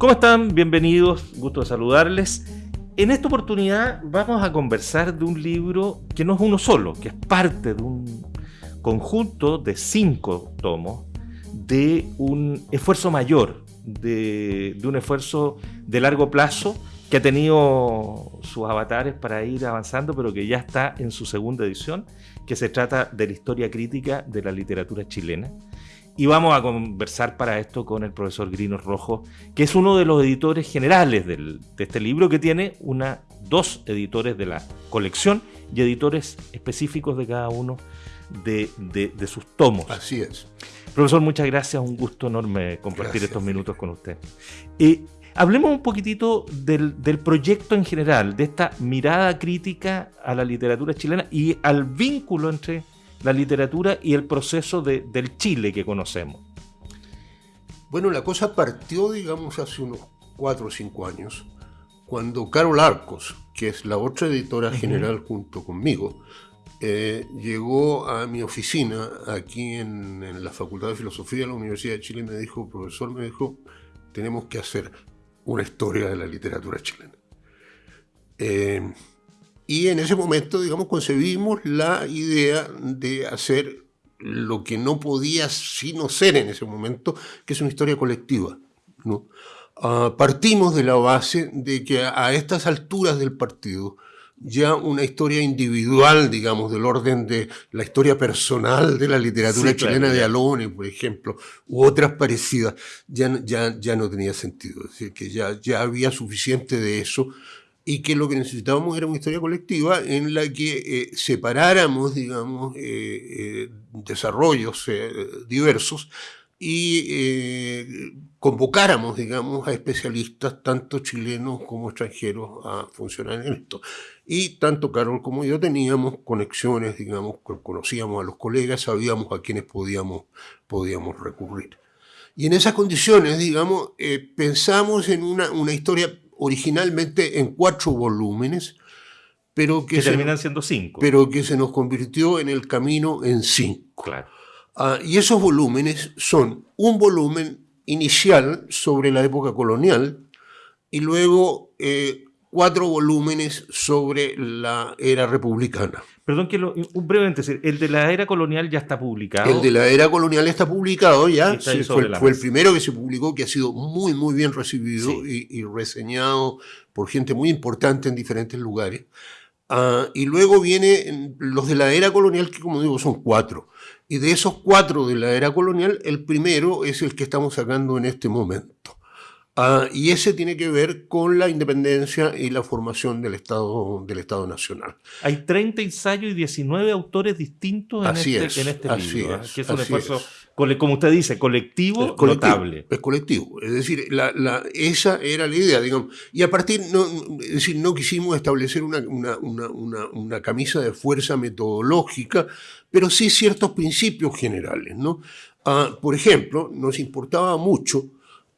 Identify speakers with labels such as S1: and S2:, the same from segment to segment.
S1: ¿Cómo están? Bienvenidos, gusto de saludarles. En esta oportunidad vamos a conversar de un libro que no es uno solo, que es parte de un conjunto de cinco tomos de un esfuerzo mayor, de, de un esfuerzo de largo plazo que ha tenido sus avatares para ir avanzando, pero que ya está en su segunda edición, que se trata de la historia crítica de la literatura chilena. Y vamos a conversar para esto con el profesor Grino Rojo, que es uno de los editores generales del, de este libro, que tiene una, dos editores de la colección y editores específicos de cada uno de, de, de sus tomos.
S2: Así es.
S1: Profesor, muchas gracias, un gusto enorme compartir
S2: Gracias.
S1: estos minutos con usted. Eh, hablemos un poquitito del, del proyecto en general, de esta mirada crítica a la literatura chilena y al vínculo entre la literatura y el proceso de- del Chile que conocemos.
S2: Bueno, la cosa partió, digamos, hace unos cuatro o cinco años, cuando Carol Arcos, que es la otra editora general junto conmigo, eh, llegó a mi oficina aquí en, en la Facultad de Filosofía de la Universidad de Chile y me dijo, profesor, me dijo, tenemos que hacer una historia de la literatura chilena. Eh, y en ese momento, digamos, concebimos la idea de hacer lo que no podía sino ser en ese momento, que es una historia colectiva. ¿no? Ah, partimos de la base de que a, estas alturas del partido, ya una historia individual, digamos, del orden de la historia personal de la literatura
S1: Sí, claro,
S2: chilena de
S1: ya.
S2: Alone, por ejemplo, u otras parecidas, ya, ya, ya no tenía sentido. Es decir, que ya, ya había suficiente de eso y que lo que necesitábamos era una historia colectiva en la que eh, separáramos, digamos, eh, eh, desarrollos eh, diversos y eh, convocáramos, digamos, a especialistas, tanto chilenos como extranjeros, a funcionar en esto. Y tanto Carol como yo teníamos conexiones, digamos, co- conocíamos a los colegas, sabíamos a quienes podíamos, podíamos recurrir. Y en esas condiciones, digamos, eh, pensamos en una, una historia originalmente en cuatro volúmenes, pero que,
S1: Que
S2: se,
S1: terminan siendo cinco.
S2: pero que se nos convirtió en el camino en cinco.
S1: claro.
S2: Ah, y esos volúmenes son un volumen inicial sobre la época colonial y luego eh, cuatro volúmenes sobre la era republicana.
S1: Perdón que lo, un breve paréntesis, el de la era colonial ya está publicado.
S2: El de la era colonial está publicado ya,
S1: Está
S2: sí, fue, fue el primero que se publicó, que ha sido muy, muy bien recibido
S1: Sí.
S2: y, y reseñado por gente muy importante en diferentes lugares. Ah, y luego vienen los de la era colonial, que como digo son cuatro. Y de esos cuatro de la era colonial, el primero es el que estamos sacando en este momento. Ah, y ese tiene que ver con la independencia y la formación del Estado, del Estado Nacional.
S1: Hay 30 ensayos y 19 autores distintos en
S2: Así
S1: este,
S2: es,
S1: en este
S2: así
S1: libro. ¿eh?
S2: es,
S1: que es un
S2: así
S1: esfuerzo,
S2: es.
S1: cole- como usted dice, colectivo,
S2: Es colectivo,
S1: notable.
S2: Es colectivo. Es decir, la- la- esa era la idea, digamos. Y a partir, no, es decir, no quisimos establecer una, una- una- una- una camisa de fuerza metodológica, pero sí ciertos principios generales, ¿no? Ah, por ejemplo, nos importaba mucho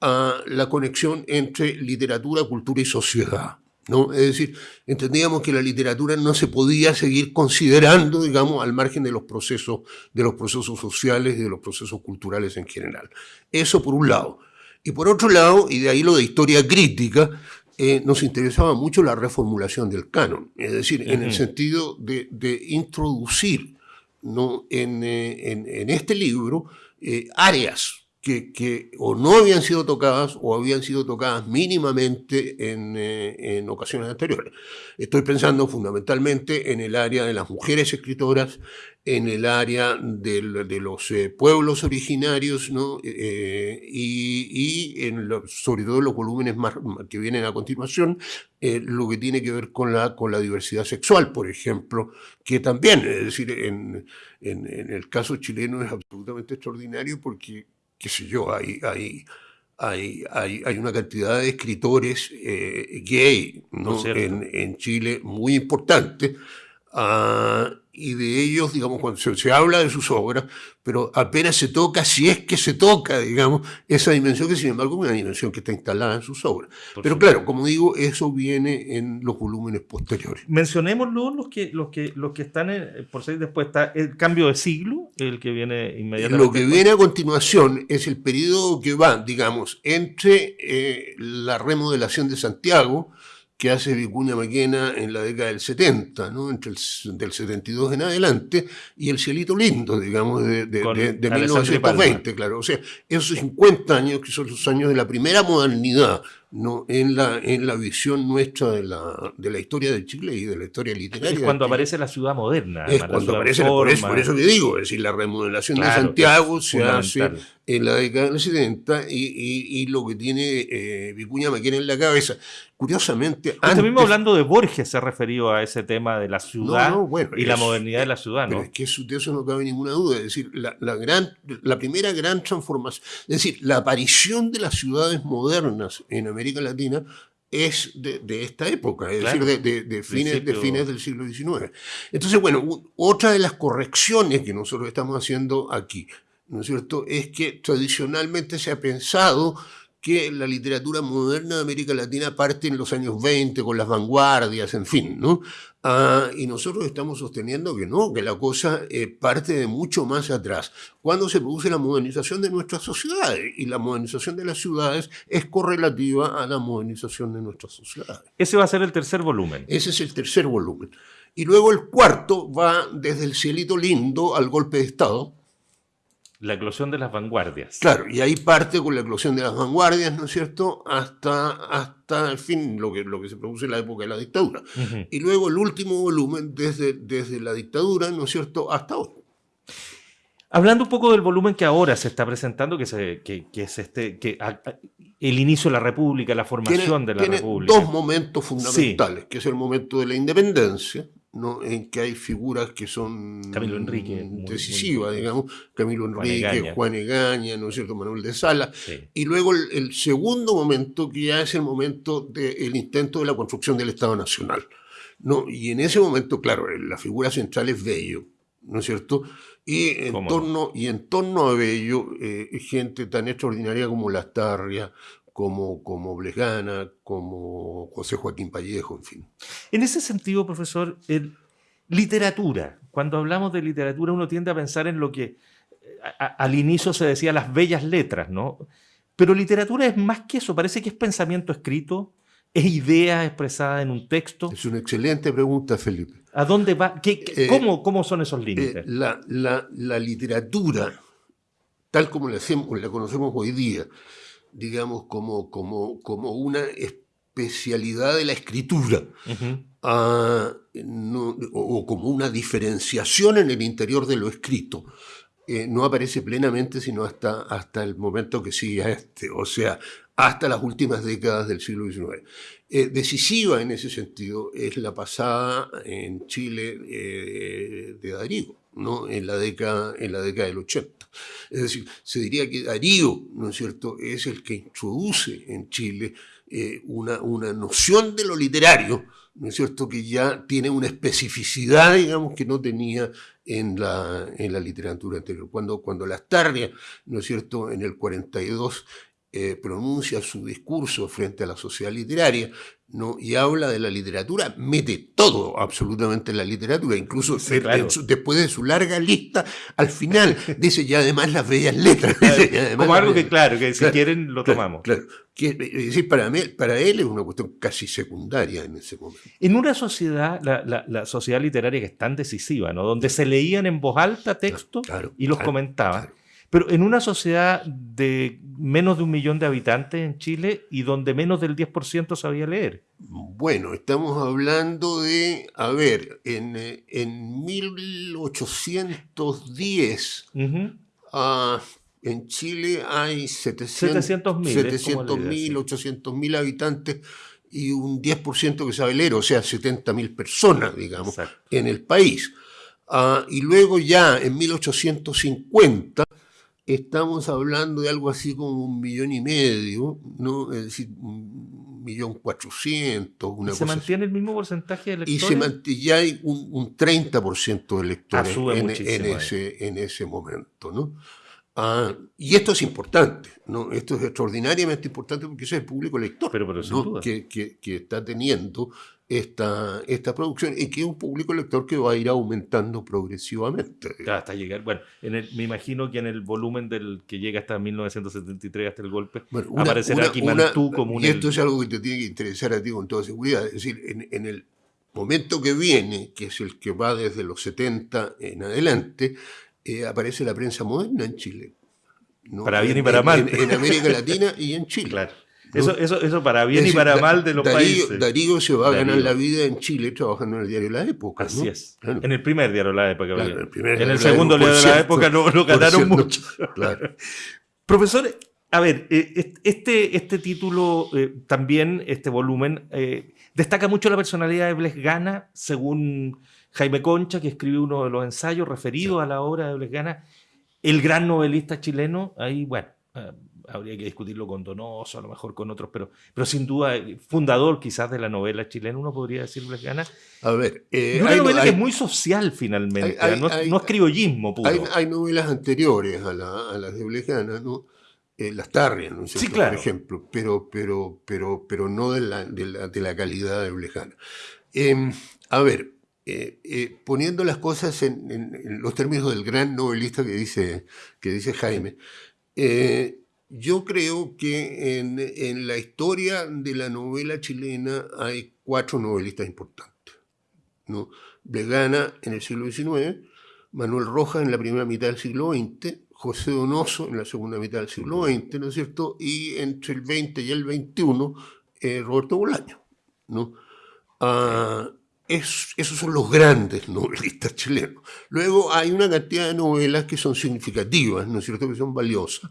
S2: ah, la conexión entre literatura, cultura y sociedad. ¿no? Es decir, entendíamos que la literatura no se podía seguir considerando, digamos, al margen de los procesos, de los procesos sociales y de los procesos culturales en general. Eso por un lado. Y por otro lado, y de ahí lo de historia crítica, eh, nos interesaba mucho la reformulación del canon, es decir, en el sentido de, de introducir ¿no? en, eh, en- en este libro eh, áreas que, que o no habían sido tocadas o habían sido tocadas mínimamente en, eh, en ocasiones anteriores. Estoy pensando fundamentalmente en el área de las mujeres escritoras, en el área de los eh, pueblos originarios, ¿no? Eh, y, y en lo- sobre todo en los volúmenes más, que vienen a continuación, eh, lo que tiene que ver con la, con la diversidad sexual, por ejemplo, que también, es decir, en, en- en el caso chileno es absolutamente extraordinario porque, qué sé yo, hay, hay, hay, hay, hay una cantidad de escritores eh, gay ¿no? En, en Chile muy importante. ah, y de ellos, digamos, cuando se, habla de sus obras, pero apenas se toca, si es que se toca, digamos, esa dimensión que sin embargo es una dimensión que está instalada en sus obras. pero claro, como digo, eso viene en los volúmenes posteriores.
S1: Mencionémoslo los que, los que, los que están, por ser después está el cambio de siglo, el que viene inmediatamente.
S2: Lo que viene a continuación es el periodo que va, digamos, entre eh, la remodelación de Santiago, que hace Vicuña Maquena en la década del 70, ¿no? entre el del 72 en adelante, y el cielito lindo, digamos, de, de, de 1920, claro. O sea, esos 50 años, que son los años de la primera modernidad, ¿no? en, la, en la visión nuestra de la, de la historia de Chile y de la historia literaria.
S1: Es cuando aparece la ciudad moderna.
S2: Es cuando aparece, por eso, por eso que digo, es decir, la remodelación de Santiago se hace en la década del 70 y, y, lo que tiene eh, Vicuña Maquena en la cabeza. Curiosamente.
S1: Usted mismo hablando de Borges se ha referido a ese tema de la ciudad y la modernidad de la ciudad, ¿no?
S2: es que de eso no cabe ninguna duda. Es decir, la, la, gran, la primera gran transformación, es decir, la aparición de las ciudades modernas en América Latina es de, esta época, es decir, de, de, fines, de fines del siglo XIX. Entonces, bueno, otra de las correcciones que nosotros estamos haciendo aquí ¿no es cierto?, es que tradicionalmente se ha pensado que la literatura moderna de América Latina parte en los años 20 con las vanguardias, en fin, ¿no? Ah, y nosotros estamos sosteniendo que no, que la cosa eh, parte de mucho más atrás, cuando se produce la modernización de nuestras sociedades, y la modernización de las ciudades es correlativa a la modernización de nuestras sociedades.
S1: Ese va a ser el tercer volumen.
S2: Ese es el tercer volumen. Y luego el cuarto va desde el cielito lindo al golpe de Estado,
S1: la eclosión de las vanguardias.
S2: Claro, y ahí parte con la eclosión de las vanguardias, ¿no es cierto?, hasta, hasta el fin, lo que, lo que se produce en la época de la dictadura. Y luego el último volumen desde, desde la dictadura, ¿no es cierto?, hasta hoy.
S1: Hablando un poco del volumen que ahora se está presentando, que, se, que, es este, que el inicio de la República, la formación de la
S2: tiene
S1: República.
S2: Dos momentos fundamentales, que es el momento de la independencia, ¿no? en que hay figuras que son
S1: Camilo Enrique,
S2: decisivas, digamos, Camilo Enrique, Juan Egaña, ¿no es cierto?, Manuel de Sala, y luego el, segundo momento que ya es el momento del intento de la construcción del Estado Nacional, ¿no? y en ese momento, claro, la figura central es Bello, ¿no es cierto?, y en, torno, y en torno a Bello, eh, gente tan extraordinaria como Lastarria, como, como Blesgana, como José Joaquín Pallejo, en fin.
S1: En ese sentido, profesor, literatura. Cuando hablamos de literatura uno tiende a pensar en lo que al inicio se decía las bellas letras, ¿no? Pero literatura es más que eso, parece que es pensamiento escrito, es idea expresada en un texto.
S2: Es una excelente pregunta, Felipe.
S1: ¿A dónde va? ¿Qué, eh, cómo, ¿Cómo son esos límites?
S2: Eh, la, la, la, literatura, tal como la, hacemos, la conocemos hoy día, digamos, como, como, como una especialidad de la escritura, ah, o, como una diferenciación en el interior de lo escrito. Eh, no aparece plenamente sino hasta, hasta el momento que sigue a este, o sea, hasta las últimas décadas del siglo XIX. Eh, decisiva en ese sentido es la pasada en Chile eh, de Darío, ¿no? en, la década, en la década del 80. Es decir, se diría que Darío, ¿no es cierto?, es el que introduce en Chile eh, una, una noción de lo literario, ¿no es cierto?, que ya tiene una especificidad, digamos, que no tenía en la, en la literatura anterior. Cuando, cuando Lastarria, ¿no es cierto?, en el 42 eh, pronuncia su discurso frente a la sociedad literaria, ¿no? y habla de la literatura, mete todo absolutamente en la literatura, incluso después de su larga lista, al final dice ya además las bellas letras.
S1: Como algo que claro, que si quieren lo tomamos.
S2: Claro, es decir, para, mí, para él es una cuestión casi secundaria en ese momento.
S1: En una sociedad, la, la, sociedad literaria que es tan decisiva, ¿no? donde se leían en voz alta textos y los comentaban, pero en una sociedad de menos de un millón de habitantes en Chile y donde menos del 10% sabía leer.
S2: Bueno, estamos hablando de, a ver, en, en 1810 ah, en Chile hay 700 mil, 800 mil habitantes y un 10% que sabe leer, o sea, 70 mil personas, digamos, en el país. Ah, y luego ya en 1850 estamos hablando de algo así como un millón y medio, ¿no? Es decir, un millón cuatrocientos, una
S1: ¿Y se mantiene el mismo porcentaje de electores?
S2: Y se mantiene, ya hay un, un 30% de electores
S1: Ah,
S2: en, ese, en ese momento, ¿no? Ah, y esto es importante, ¿no? Esto es extraordinariamente importante porque ese es el público elector
S1: Pero- pero sin
S2: ¿no?
S1: duda.
S2: que, que- que está teniendo esta, esta producción y que es un público elector que va a ir aumentando progresivamente.
S1: Claro, hasta llegar. Bueno, en el- me imagino que en el volumen del que llega hasta 1973, hasta el golpe,
S2: Bueno, una-
S1: aparecerá
S2: una-
S1: como un.
S2: Y esto es algo que te tiene que interesar a ti con toda seguridad. Es decir, en, en el momento que viene, que es el que va desde los 70 en adelante, eh, aparece la prensa moderna en Chile. ¿no?
S1: Para bien y para mal.
S2: En, en América Latina y en Chile.
S1: Claro. Eso, eso, eso para bien y para mal de los
S2: Darío,
S1: países.
S2: Darío se va a ganar la vida en Chile trabajando en el diario La Época.
S1: Así
S2: ¿no?
S1: es.
S2: Claro.
S1: En el primer diario de la época.
S2: Claro,
S1: había.
S2: el primer
S1: en el segundo diario de la
S2: cierto,
S1: época no, no ganaron
S2: cierto.
S1: mucho.
S2: Claro.
S1: Profesor, a ver, eh, est- este, este título, eh, también, este volumen, eh, destaca mucho la personalidad de Bles Gana, según Jaime Concha, que escribió uno de los ensayos referidos a la obra de Bles Gana, el gran novelista chileno. Ahí, bueno, eh, habría que discutirlo con Donoso, a lo mejor con otros, pero, pero sin duda, eh, fundador quizás de la novela chilena, uno podría decir Bles Gana.
S2: A ver, eh,
S1: una
S2: hay-
S1: novela
S2: hay-
S1: que es muy social finalmente,
S2: hay- hay-
S1: no, es-
S2: hay-
S1: no es criollismo puro.
S2: Hay, novelas anteriores a, la- a las de Blejana, ¿no? Eh, las Tarrias, ¿no es
S1: Sí, claro.
S2: Por ejemplo, pero, pero, pero, pero no de la, de la, de la calidad de Blejana. Eh, a ver, eh, poniendo las cosas en, en- en los términos del gran novelista que dice, que dice Jaime, yo creo que en, en la historia de la novela chilena hay cuatro novelistas importantes. ¿no? Blegana en el siglo XIX, Manuel Rojas en la primera mitad del siglo XX, José Donoso en la segunda mitad del siglo XX, ¿no es cierto? Y entre el 20 y el 21, eh, Roberto Bolaño, ¿no? Ah, es- esos son los grandes novelistas chilenos. Luego hay una cantidad de novelas que son significativas, ¿no es cierto? Que son valiosas,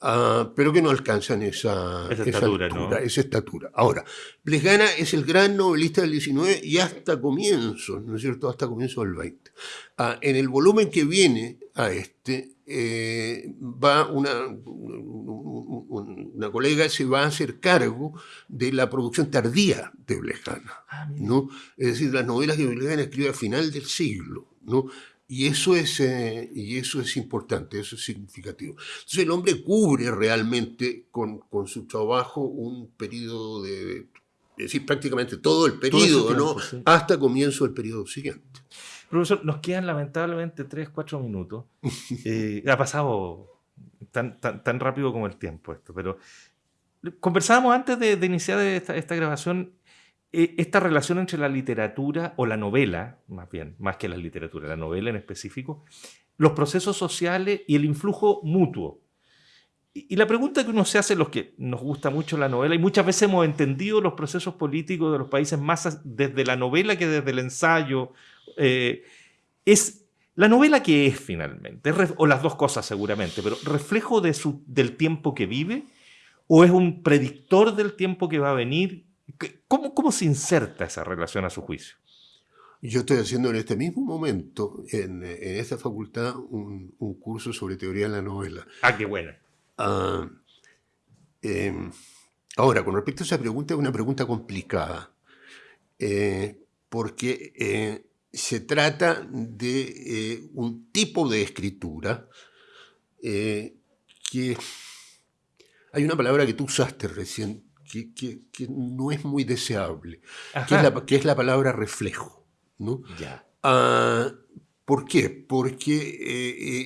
S2: ah, pero que no alcanzan esa,
S1: Esa estatura,
S2: esa estatura. Ahora, Plesgana es el gran novelista del 19 y hasta comienzos, ¿no es cierto? Hasta comienzos del 20. Ah, en el volumen que viene a este, eh, va una, un- un- una colega se va a hacer cargo de la producción tardía de Plesgana.
S1: Ah.
S2: ¿no? Es decir, las novelas que Belgrano escribe a final del siglo, ¿no? Y eso, es, eh, y eso es importante, eso es significativo. Entonces el hombre cubre realmente con, con su trabajo un periodo de, es decir, prácticamente todo el
S1: Todo
S2: periodo,
S1: tiempo,
S2: ¿no?
S1: sí.
S2: Hasta comienzo del periodo siguiente.
S1: Profesor, nos quedan lamentablemente 3, 4 minutos. Eh, ha pasado tan, tan, tan rápido como el tiempo esto, pero conversábamos antes de, de iniciar esta, esta grabación eh, esta relación entre la literatura o la novela, más bien, más que la literatura, la novela en específico, los procesos sociales y el influjo mutuo. Y, la pregunta que uno se hace, los que nos gusta mucho la novela, y muchas veces hemos entendido los procesos políticos de los países más desde la novela que desde el ensayo, eh, es la novela que es finalmente, o las dos cosas seguramente, pero reflejo de su, del tiempo que vive, o es un predictor del tiempo que va a venir. ¿Qué- ¿Cómo, cómo se inserta esa relación a su juicio?
S2: Yo estoy haciendo en este mismo momento, en, en esta facultad, un, un curso sobre teoría de la novela.
S1: Ah, qué buena.
S2: Ah, eh, ahora, con respecto a esa pregunta, es una pregunta complicada, eh, porque eh, se trata de eh, un tipo de escritura eh, que hay una palabra que tú usaste recién que, que- que no es muy deseable, que es, la, que es la palabra reflejo. ¿no?
S1: Ya.
S2: Ah, ¿Por qué? Porque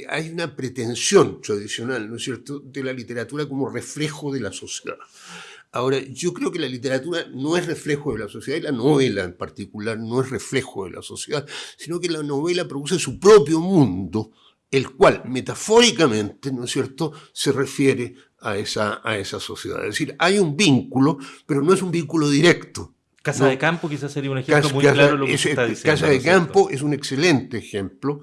S2: eh, hay una pretensión tradicional, ¿no es cierto?, de la literatura como reflejo de la sociedad. Ahora, yo creo que la literatura no es reflejo de la sociedad y la novela en particular no es reflejo de la sociedad, sino que la novela produce su propio mundo, el cual metafóricamente, ¿no es cierto?, se refiere a esa, a esa sociedad. Es decir, hay un vínculo, pero no es un vínculo directo.
S1: Casa
S2: No.
S1: de Campo quizás sería un ejemplo
S2: Casa,
S1: muy claro de lo que
S2: es-
S1: usted está diciendo.
S2: Casa
S1: ¿no
S2: de? Campo es un excelente ejemplo,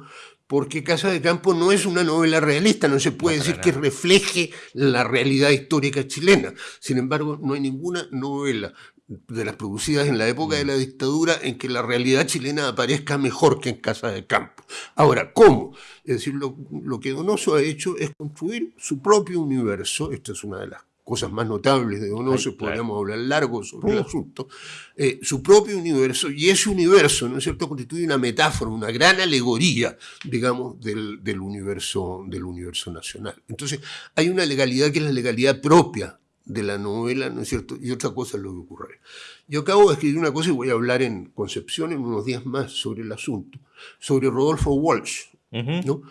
S2: porque Casa de Campo no es una novela realista, no se puede
S1: No,
S2: decir que refleje la realidad histórica chilena. Sin embargo, no hay ninguna novela de las producidas en la época
S1: Mm.
S2: de la dictadura en que la realidad chilena aparezca mejor que en Casa de Campo. Ahora, ¿cómo? Es decir, lo, lo que Donoso ha hecho es construir su propio universo, esta es una de las cosas más notables de Donoso, podríamos hablar largo sobre el asunto, eh, su propio universo, y ese universo, ¿no es cierto?, constituye una metáfora, una gran alegoría, digamos, del, del, universo, del universo nacional. Entonces, hay una legalidad que es la legalidad propia de la novela, ¿no es cierto? Y otra cosa es lo que ocurre. Yo acabo de escribir una cosa y voy a hablar en Concepción en unos días más sobre el asunto, sobre Rodolfo Walsh, ¿no?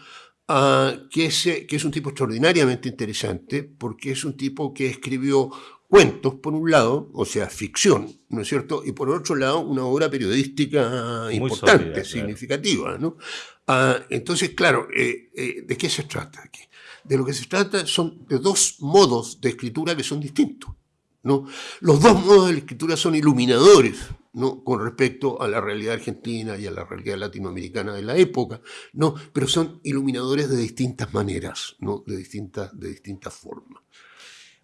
S2: Ah, que, es, que es un tipo extraordinariamente interesante porque es un tipo que escribió cuentos, por un lado, o sea, ficción, ¿no es cierto? Y por otro lado, una obra periodística importante, significativa, ¿no? Ah, entonces, claro, eh, eh, ¿de qué se trata aquí? de lo que se trata son de dos modos de escritura que son distintos. ¿No? Los dos modos de la escritura son iluminadores ¿no? con respecto a la realidad argentina y a la realidad latinoamericana de la época, ¿no? pero son iluminadores de distintas maneras, ¿no? de, distintas, de distintas formas.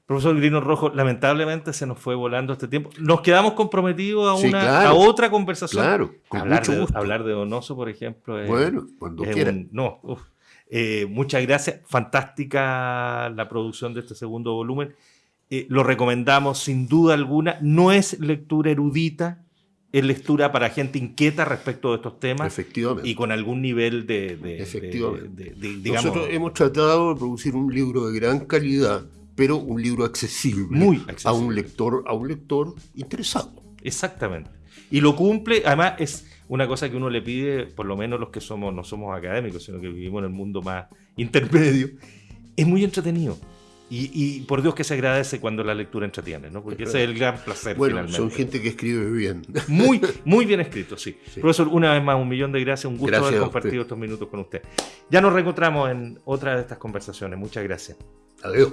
S1: Profesor Grino Rojo, lamentablemente se nos fue volando este tiempo. Nos quedamos comprometidos a, una, a otra conversación.
S2: Claro,
S1: hablar, de, hablar de Donoso, por ejemplo.
S2: bueno, cuando quieran.
S1: no, uf, eh, muchas gracias, fantástica la producción de este segundo volumen. Eh, lo recomendamos sin duda alguna. No es lectura erudita, es lectura para gente inquieta respecto de estos temas.
S2: Efectivamente.
S1: Y con algún nivel de.
S2: Efectivamente. Nosotros hemos tratado de producir un libro de gran calidad, pero un libro accesible,
S1: Muy accesible.
S2: a un lector, a un lector interesado.
S1: Exactamente. Y lo cumple, además es una cosa que uno le pide, por lo menos los que somos, no somos académicos, sino que vivimos en el mundo más intermedio, es muy entretenido. Y, por Dios que se agradece cuando la lectura entretiene, ¿no? Porque ese es el gran placer.
S2: Bueno, son gente que escribe bien.
S1: Muy, muy bien escrito, sí. Profesor, una vez más, un millón de gracias. Un gusto haber compartido estos minutos con usted. Ya nos reencontramos en otra de estas conversaciones. Muchas gracias.
S2: Adiós.